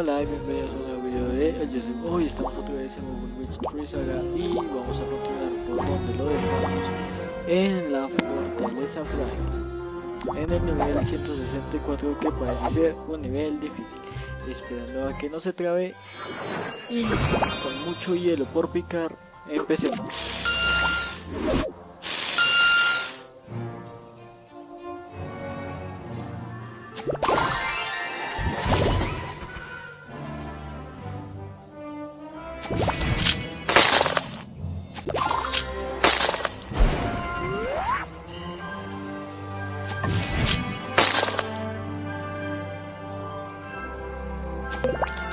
Hola y bienvenidos a un nuevo video de El. Hoy estamos otra vez en Overwatch 3 Saga y vamos a continuar por donde lo dejamos en la Fortaleza Fray en el nivel 164 que parece ser un nivel difícil esperando a que no se trabe y con mucho hielo por picar empecemos you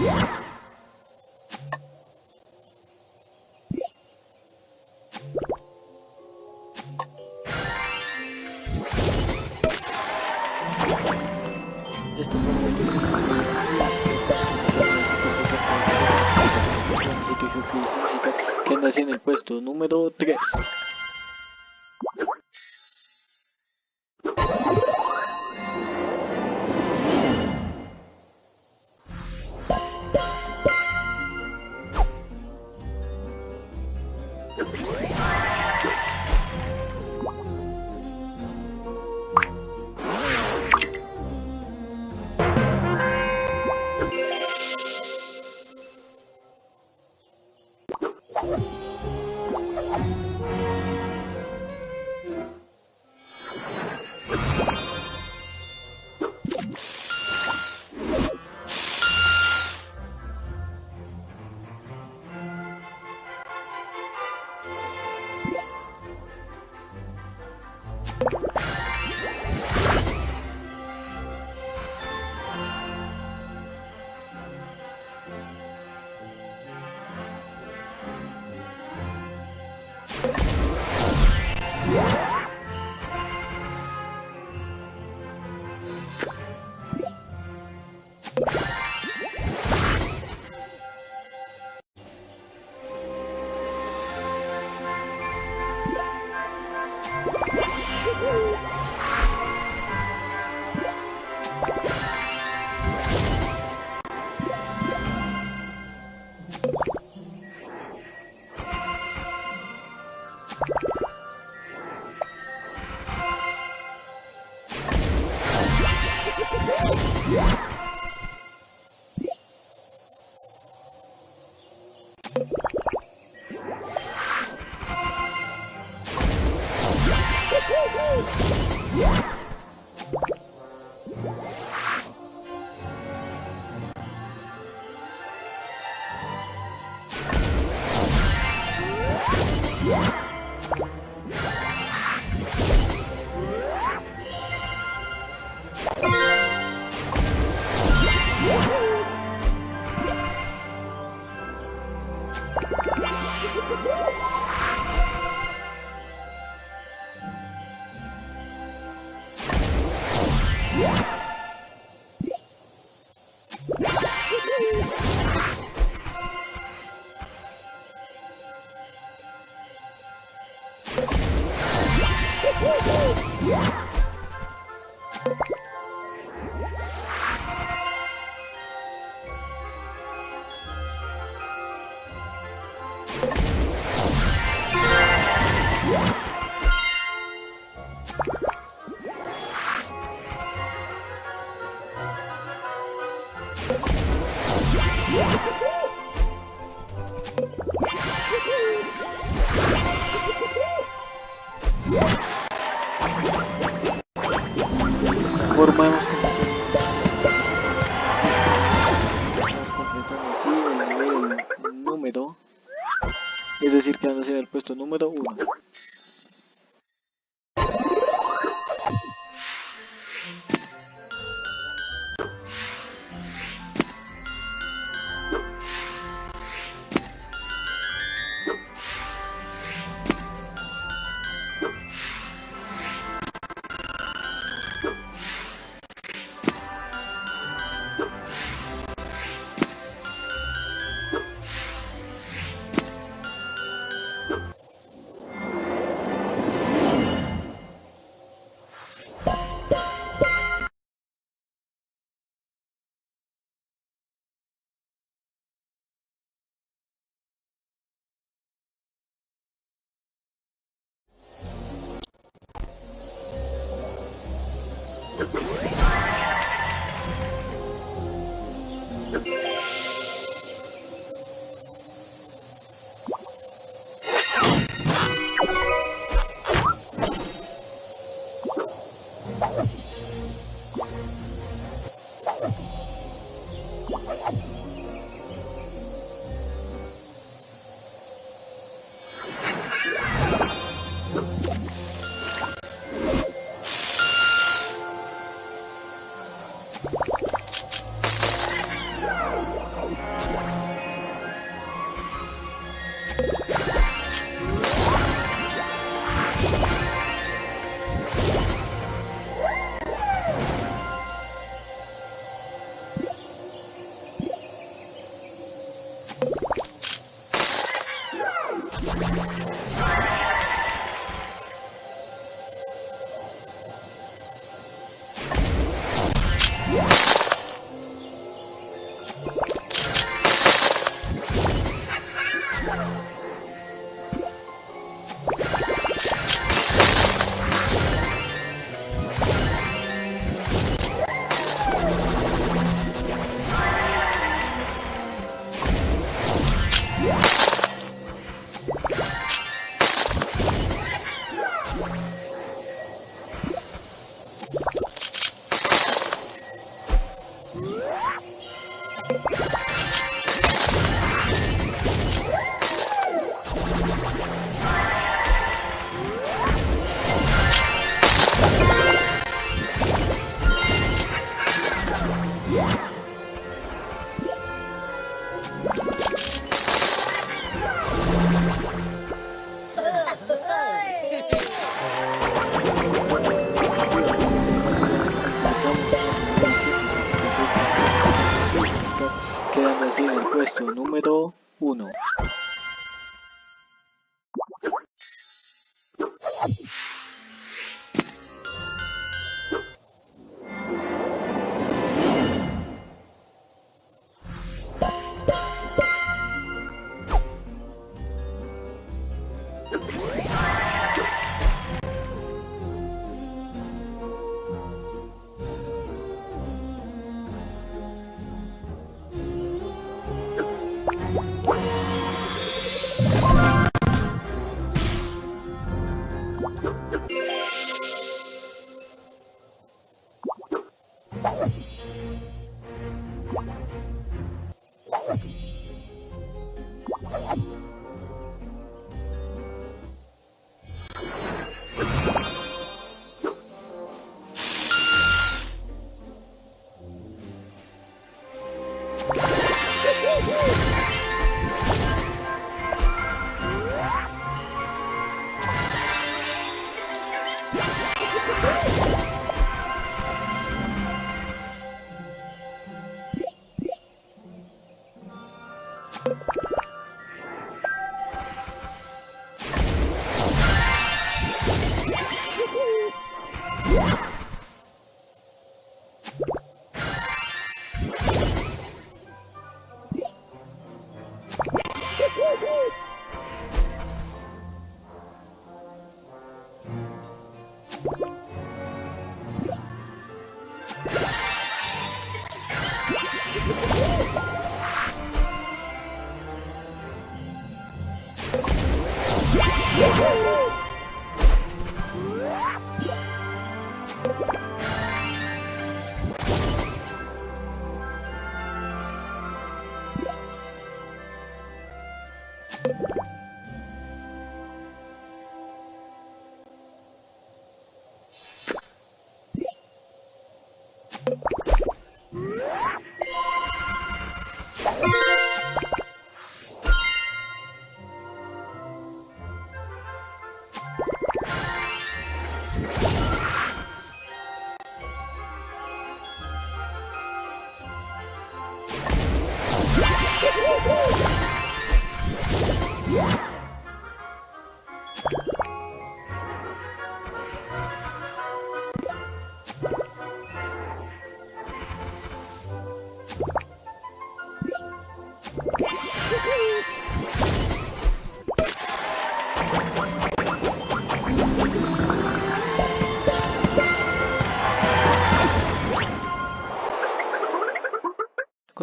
Yeah. Woohoo! Yeah. Es decir, quedándose en el puesto número 1. Quedando así en el puesto número 1.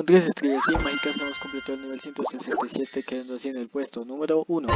Con estrellas y mágicas hemos completado el nivel 167 quedando así en el puesto número 1.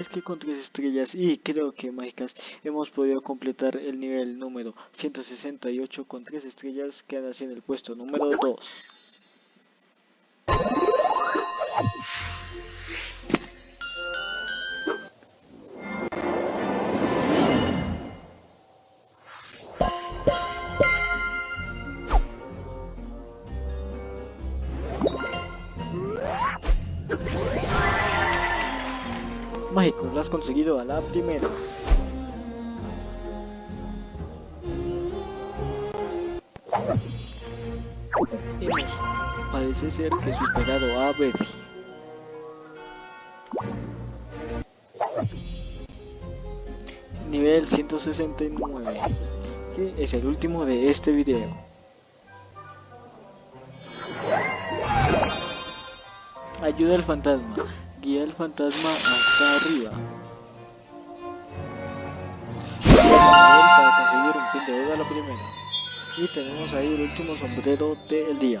Es que con 3 estrellas y creo que mágicas hemos podido completar el nivel número 168 con 3 estrellas queda así en el puesto número 2. Conseguido a la primera. Parece ser que superado a Betty. Nivel 169, que es el último de este video. Ayuda al fantasma. Guía al fantasma hasta arriba. Para conseguir un pin de a la primera. Y tenemos ahí el último sombrero del día.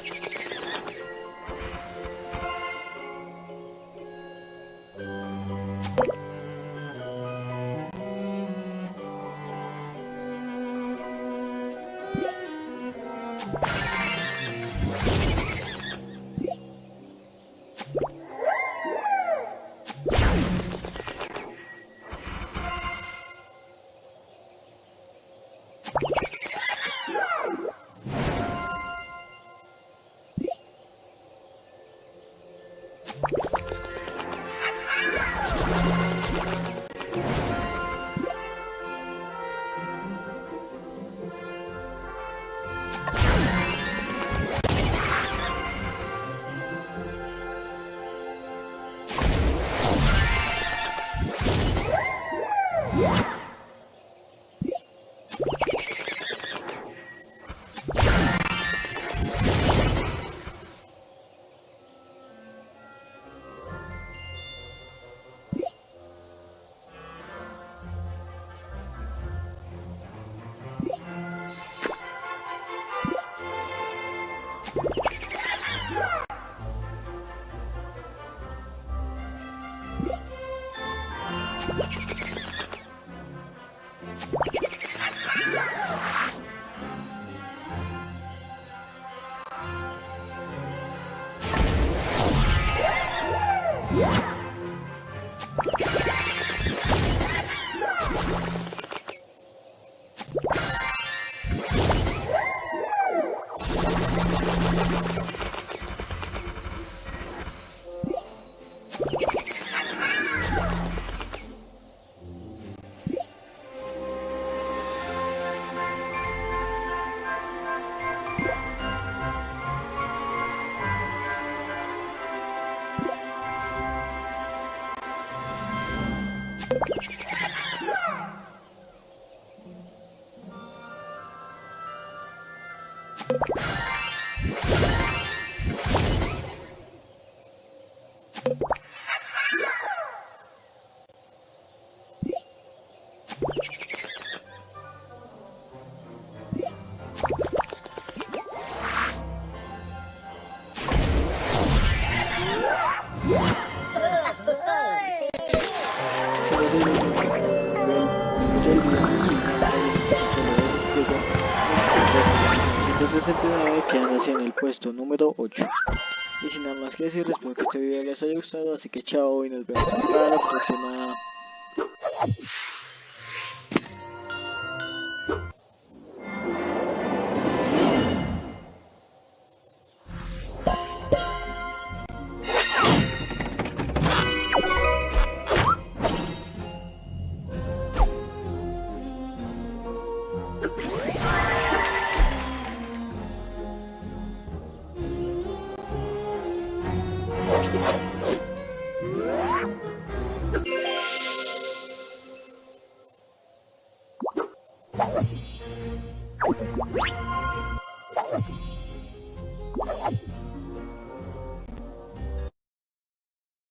más que decir, espero que este video les haya gustado, así que chao y nos vemos para la próxima.